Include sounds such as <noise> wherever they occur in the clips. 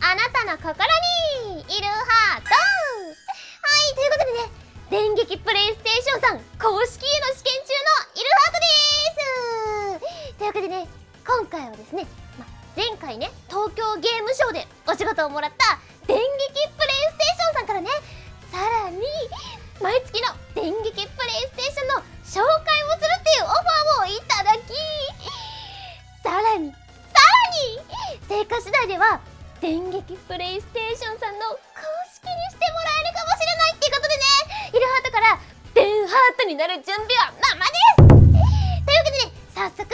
あなたの心にいるハート。はいということでね電撃プレイステーションさん公式への試験中のいるハートです。というわけでね今回はですね、ま、前回ね東京ゲームショウでお仕事をもらった電撃プレイステーションさんからねさらに毎月の電撃プレイステーションの紹介をするっていうオファーをいただきさらにさらに成果次第では電撃プレイステーションさんの公式にしてもらえるかもしれないっていうことでね。イルハートから電ハートになる準備はままです。というわけでね早速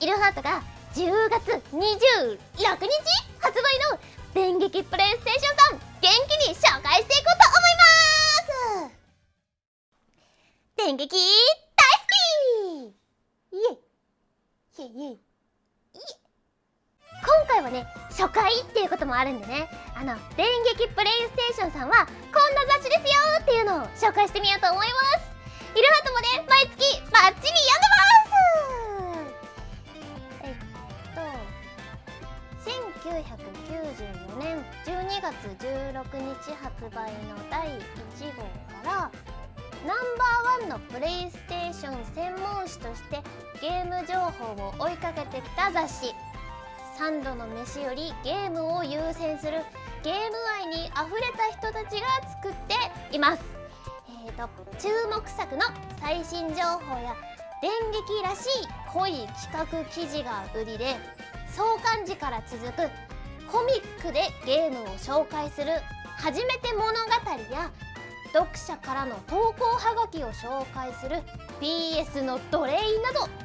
イルハートが10月26日発売の電撃プレイステーションさん元気に紹介していこうと思います。電撃大好きイエイイエイイエイ今回はね初回っていうこともあるんでね。あの電撃プレイステーションさんはこんな雑誌ですよっていうのを紹介してみようと思います。イルハートもね毎月バッチリ読んでます。えっと1994年12月16日発売の第1号からナンバーワンのプレイステーション専門誌としてゲーム情報を追いかけてきた雑誌。3度の飯よりゲームを優先するゲーム愛にあふれた人たちが作っています、えーと、注目作の最新情報や電撃らしい濃い企画記事が売りで創刊時から続くコミックでゲームを紹介する初めて物語や読者からの投稿はがきを紹介する PS のドレイなど老舗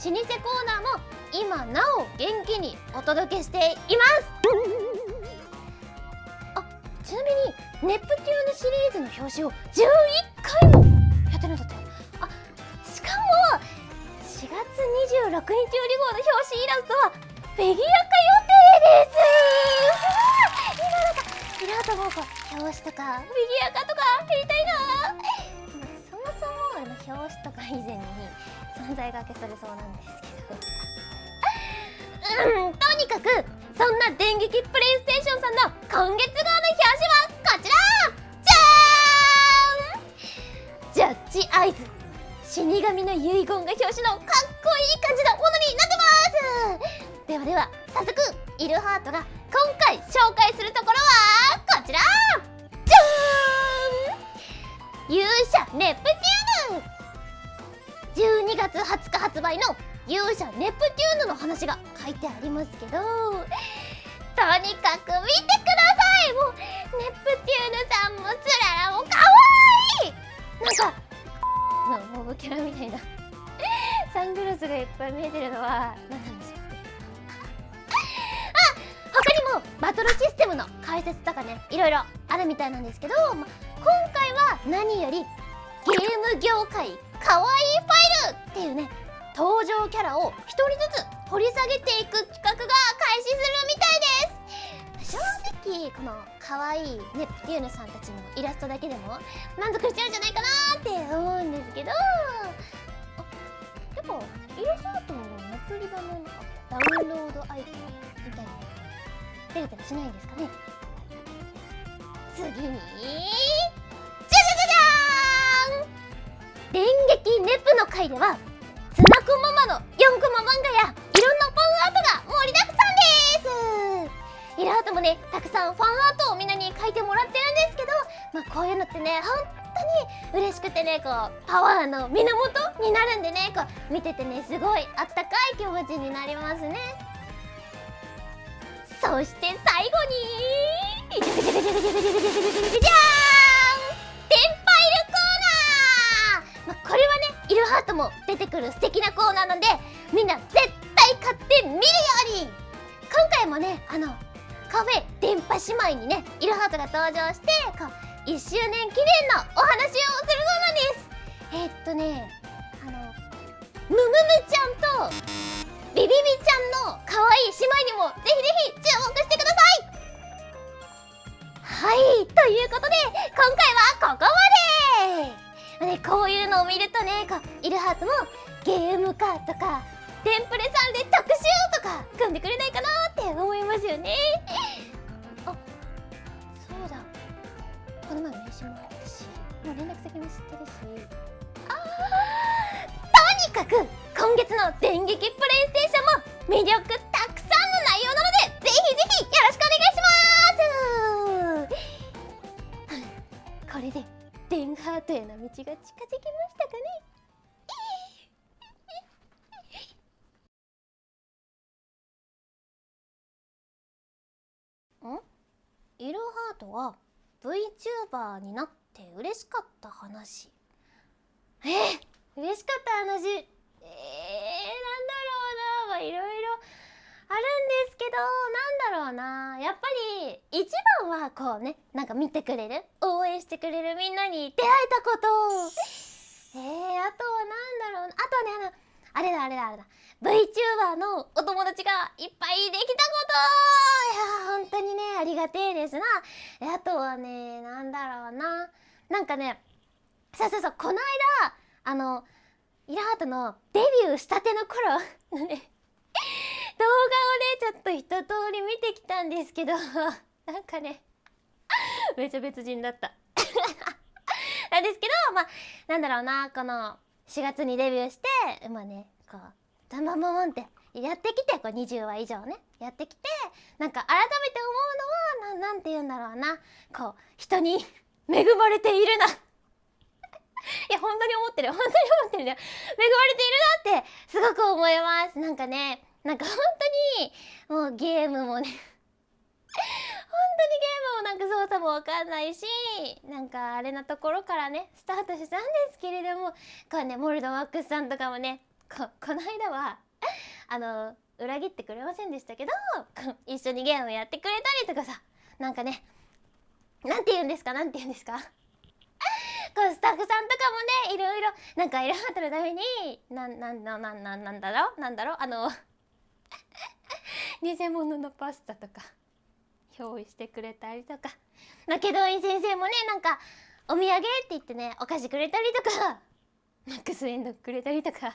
コーナーも今なお元気にお届けしています。あちなみにネプテューヌシリーズの表紙を11回もやってるんだってあしかも4月26日売り号の表紙イラストはフィギュア化予定です。今 <laughs> なんかイラートもこう表紙とかフィギュア化とかやりたいな。そもそもあの表紙とか以前に存在が消されそうなんですけど。うん。とにかくそん。な電撃プレイステーションさん。の今月号の表紙はこちらじゃーん。ジャッジアイズ死神の遺言が表紙のかっこいい感じのものになってますではでは早速イルハートが今回紹介するところはこちらじゃーん。勇者ネプテューヌ12月20日発売の勇者ネプテューヌの話が書いてありますけどとにかく見てください！もうネプテューヌさんもつららもかわい！いなんかのモブキャラみたいな。サングラスがいっぱい見えてるのは何なんでしょう。あ他にもバトルシステムの解説とかねいろいろあるみたいなんですけど、ま、今回は何よりゲーム業界かわいいファイルっていうね登場キャラを1人ずつ掘り下げていく企画が開始するみたいです。正直この可愛いネプテューヌさんたちのイラストだけでも満足しちゃうんじゃないかなって思うんですけど。あやっぱイラストのネプリバのダウンロードアイテムみたいな出れたりしないんですかね。次にじゃじゃじゃじゃーん！電撃ネプの回ではコママの4コマ漫画やいろんなファンアートが盛りだくさんです。イラートもねたくさんファンアートをみんなに描いてもらってるんですけどまあこういうのってね本当に嬉しくてねこうパワーの源になるんでねこう見ててねすごいあったかい気持ちになりますね。そして最後にじゃじゃじゃじゃじゃじゃじゃじゃじゃじゃじゃねイルハートも出てくる素敵なコーナーなんでみんな絶対買って見るように。今回もねあのカフェ電波姉妹にねイルハートが登場してこう1周年記念のお話をするそうなんです。えー、っとねあのムムムちゃんとビビビちゃんの可愛い姉妹にもぜひぜひ注目してください。はいということで今回はここまで。ね、こういうのを見るとねこうイルハートもゲーム化とかテンプレさんで特集とか組んでくれないかなって思いますよね。あそうだ。この前名刺もらったしもう連絡先も知ってるし。あーとにかく今月の電撃プレイステーションも魅力たくさんの内容なのでぜひぜひよろしくお願いします。<laughs> これでデンハートへの道が近づきましたかね。んイルハートは VTuber になって嬉しかった話。え？ー、嬉しかった話。えー、なんだろうな。まあいろいろあるんですけどなんだろうな。やっぱり一番はこうねなんか見てくれる？応援してくれるみんなに出会えたこと。<laughs> えー、あとはなんだろうな。あとはねあのあれだあれだあれだ。VTuber のお友達がいっぱいできたこと。いや本当にねありがてえですな。あとはねなんだろうな。なんかねそうそうそうこの間あのイラハートのデビューしたての頃のね動画一通り見てきたんですけど <laughs> なんかねめちゃ別人だった。<laughs> なんですけどまあなんだろうなこの4月にデビューしてまあねこうダンバンバンってやってきてこう20話以上ねやってきてなんか改めて思うのはななんて言うんだろうなこう人に <laughs> 恵まれているな。いや本当に思ってる本当に思ってるよ。恵まれているなってすごく思います。なんかねなんか本当にもうゲームもね <laughs> 本当にゲームもなんか操作もわかんないしなんかあれなところからねスタートしたんですけれどもこうねモルドワックスさんとかもねここの間は <laughs> あの裏切ってくれませんでしたけど <laughs> 一緒にゲームやってくれたりとかさなんかねなんて言うんですかなんて言うんですか？こうスタッフさんとかもねいろいろなんかいろはとのためになんなんなんなんなんなんだろうなんだろうあの <laughs> 偽物のパスタとか用意してくれたりとか。まけど先生もねなんかお土産って言ってねお菓子くれたりとか <laughs> マックスエンドくれたりとか。あ本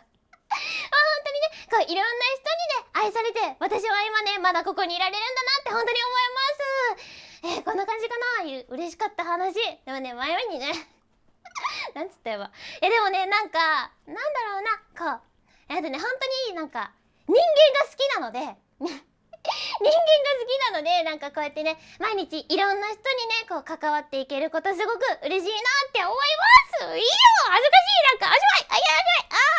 当にねこういろんな人にね愛されて私は今ねまだここにいられるんだなって本当に思います。えー、こんな感じかな？う嬉しかった話。でもね前にね。<laughs> なんつったよいやでもねなんかなんだろうなこう。えっとね本当になんか人間が好きなので <laughs> 人間が好きなのでなんかこうやってね毎日いろんな人にねこう関わっていけることすごく嬉しいなって思います。いいよ恥ずかしいなんかおしまいあやばいあ